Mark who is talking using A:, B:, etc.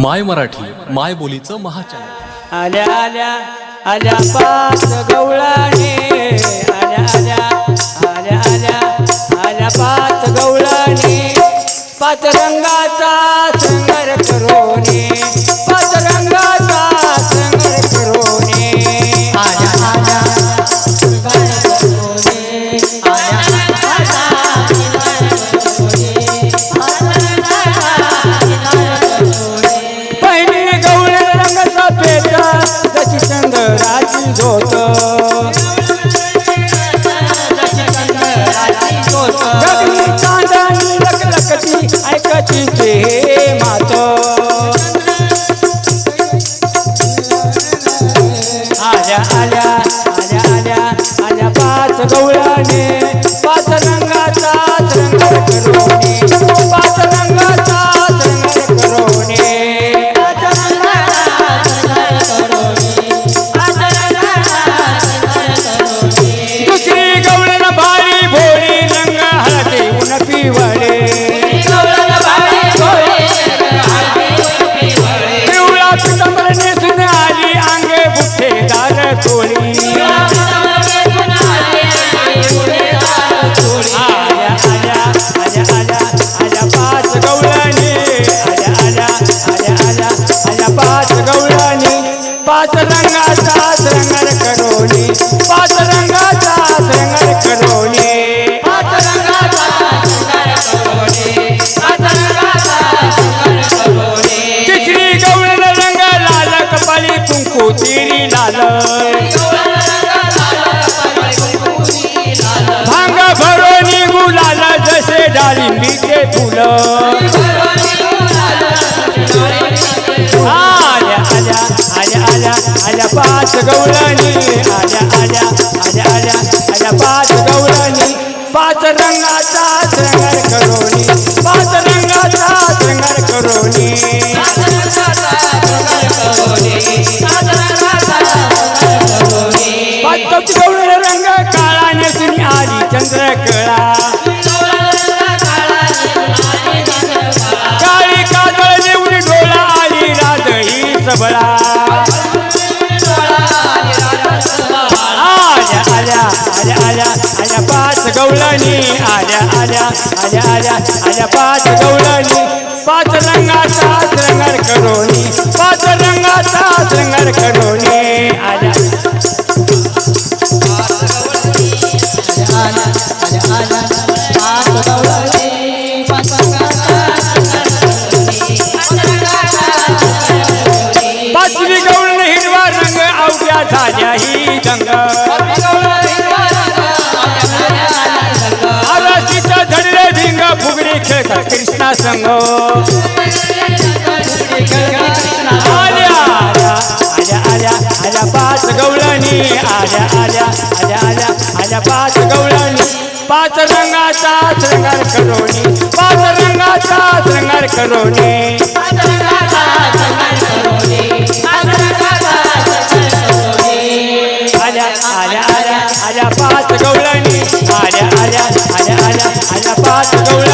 A: माय मराठी माय बोलीचं महाचॅनल
B: आल्या आल्या आल्या पाच गवळाने आल्या आल्या आल्या आल्या आल्या पाच गवळाने पाच रंगाचा संगर करोने पाच रंगाचा संगर करोने आल्या आल्या आल्या आल्या आल्या आल्या आल्या पाच गवळ्याने आल्या आल्या आल्या आल्या आल्या पाच गवळणी आल्या आल्या आल्या आल्या आल्या पाच गवळणी पाच रंगाचा रंगर करोनी पाच रंगाचा रंगर करोनी पाच कवची रंग काळा नेसून आली चंद्र कळा सबळा आल्या आल्या आल्या आल्या आल्या पाच गवळणी. आल्या आल्या आल्या आल्या आल्या पाच गवळणी. भिंग फुगडी कृष्णा संग आल्या आल्या आल्या आल्या पाच गवळणी आल्या आल्या आल्या आल्या आल्या पाच गवळणी पाच रंगाचा श्रृंगार करोनी पाच रंगाचा श्रृंगार करोनी आल्या आल्या आल्या आल्या पाच गवळणी आल्या आल्या आल्या आल्या आल्या पाच गवळणी